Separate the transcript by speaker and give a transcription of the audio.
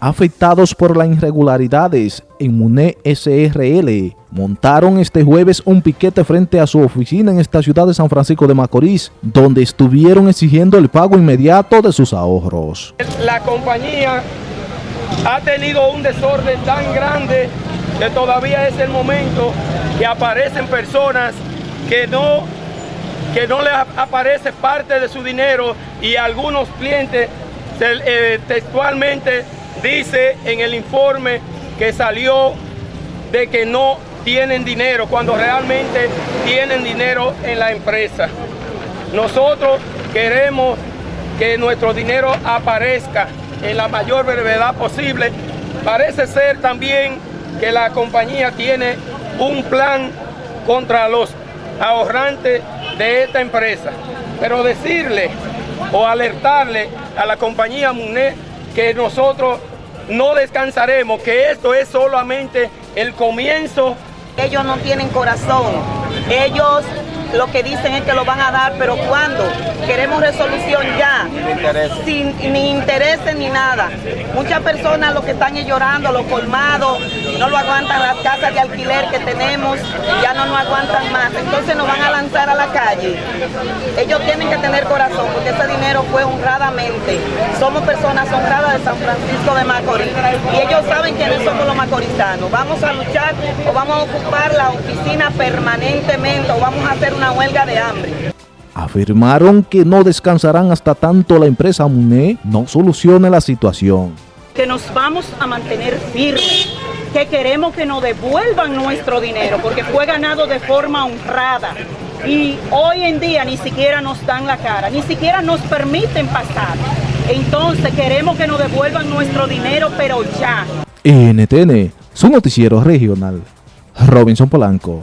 Speaker 1: afectados por las irregularidades en MUNE SRL, montaron este jueves un piquete frente a su oficina en esta ciudad de San Francisco de Macorís, donde estuvieron exigiendo el pago inmediato de sus ahorros.
Speaker 2: La compañía ha tenido un desorden tan grande que todavía es el momento que aparecen personas que no, que no les aparece parte de su dinero y algunos clientes eh, textualmente dice en el informe que salió de que no tienen dinero cuando realmente tienen dinero en la empresa. Nosotros queremos que nuestro dinero aparezca en la mayor brevedad posible. Parece ser también que la compañía tiene un plan contra los ahorrantes de esta empresa. Pero decirle o alertarle a la compañía MUNE que nosotros no descansaremos, que esto es solamente el comienzo.
Speaker 3: Ellos no tienen corazón, ellos lo que dicen es que lo van a dar, pero ¿cuándo? Queremos resolución ya, sin ni intereses ni nada. Muchas personas lo que están llorando, los colmados, no lo aguantan las casas de alquiler que tenemos, ya no nos aguantan más. Entonces nos van a lanzar a la calle. Ellos tienen que tener corazón porque ese dinero fue honradamente. Somos personas honradas de San Francisco de Macorís y ellos saben quiénes somos los macorizanos. Vamos a luchar o vamos a ocupar la oficina permanentemente o vamos a hacer una huelga de hambre.
Speaker 1: Afirmaron que no descansarán hasta tanto la empresa MUNE no solucione la situación.
Speaker 4: Que nos vamos a mantener firmes, que queremos que nos devuelvan nuestro dinero porque fue ganado de forma honrada y hoy en día ni siquiera nos dan la cara, ni siquiera nos permiten pasar. Entonces queremos que nos devuelvan nuestro dinero, pero ya.
Speaker 1: NTN, su noticiero regional. Robinson Polanco.